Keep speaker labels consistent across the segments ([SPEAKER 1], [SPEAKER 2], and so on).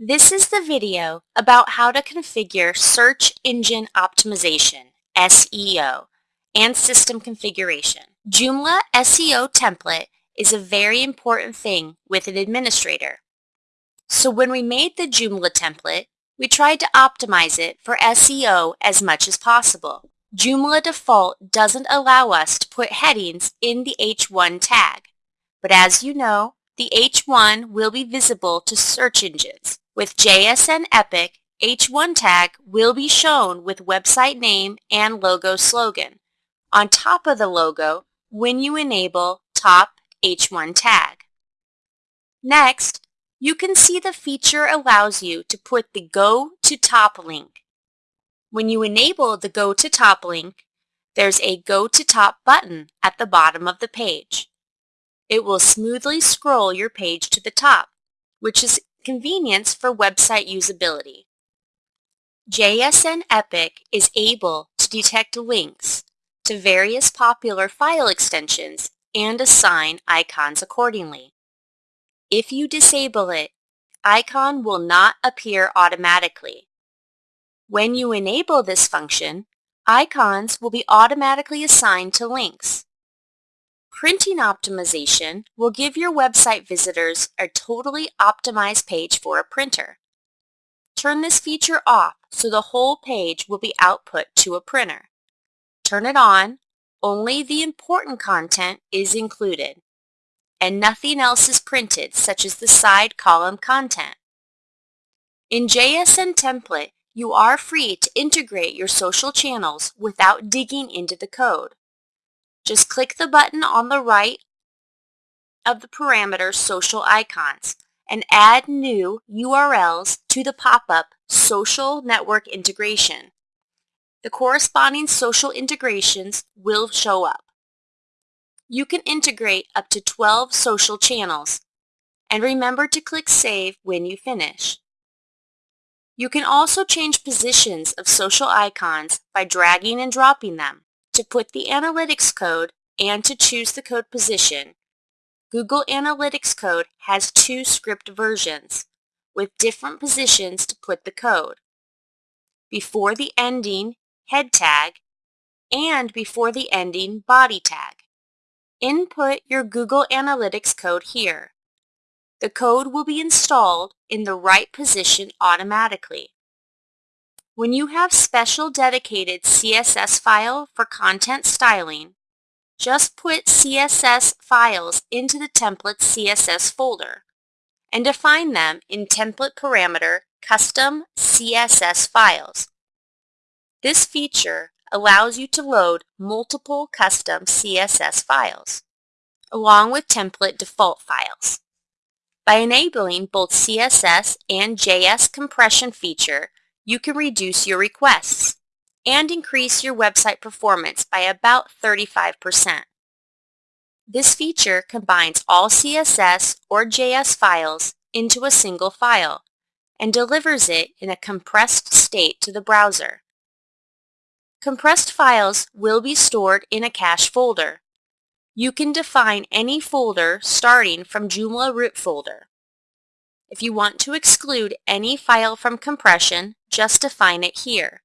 [SPEAKER 1] This is the video about how to configure Search Engine Optimization, SEO, and system configuration. Joomla SEO template is a very important thing with an administrator. So when we made the Joomla template, we tried to optimize it for SEO as much as possible. Joomla default doesn't allow us to put headings in the H1 tag, but as you know, the H1 will be visible to search engines. With JSN Epic, H1 tag will be shown with website name and logo slogan on top of the logo when you enable top H1 tag. Next, you can see the feature allows you to put the Go to Top link. When you enable the Go to Top link, there's a Go to Top button at the bottom of the page. It will smoothly scroll your page to the top, which is Convenience for website usability. JSN Epic is able to detect links to various popular file extensions and assign icons accordingly. If you disable it, icon will not appear automatically. When you enable this function, icons will be automatically assigned to links. Printing optimization will give your website visitors a totally optimized page for a printer. Turn this feature off so the whole page will be output to a printer. Turn it on, only the important content is included, and nothing else is printed such as the side column content. In JSN template, you are free to integrate your social channels without digging into the code. Just click the button on the right of the parameter social icons and add new URLs to the pop-up Social Network Integration. The corresponding social integrations will show up. You can integrate up to 12 social channels and remember to click Save when you finish. You can also change positions of social icons by dragging and dropping them to put the analytics code and to choose the code position. Google Analytics code has two script versions with different positions to put the code. Before the ending head tag and before the ending body tag. Input your Google Analytics code here. The code will be installed in the right position automatically. When you have special dedicated CSS file for content styling, just put CSS files into the template CSS folder and define them in template parameter custom CSS files. This feature allows you to load multiple custom CSS files along with template default files. By enabling both CSS and JS compression feature, you can reduce your requests and increase your website performance by about 35%. This feature combines all CSS or JS files into a single file and delivers it in a compressed state to the browser. Compressed files will be stored in a cache folder. You can define any folder starting from Joomla root folder. If you want to exclude any file from compression, just define it here.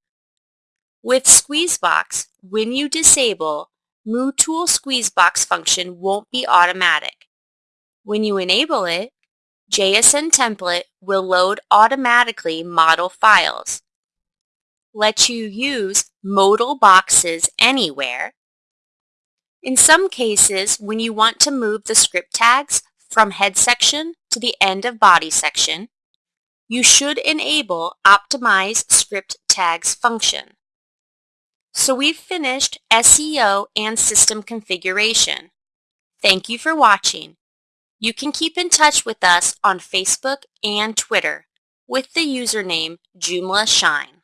[SPEAKER 1] With Squeezebox, when you disable, MooTool Squeezebox function won't be automatic. When you enable it, JSN template will load automatically modal files. Let you use modal boxes anywhere. In some cases, when you want to move the script tags from head section to the end of body section, you should enable Optimize Script Tags function. So we've finished SEO and system configuration. Thank you for watching. You can keep in touch with us on Facebook and Twitter with the username JoomlaShine.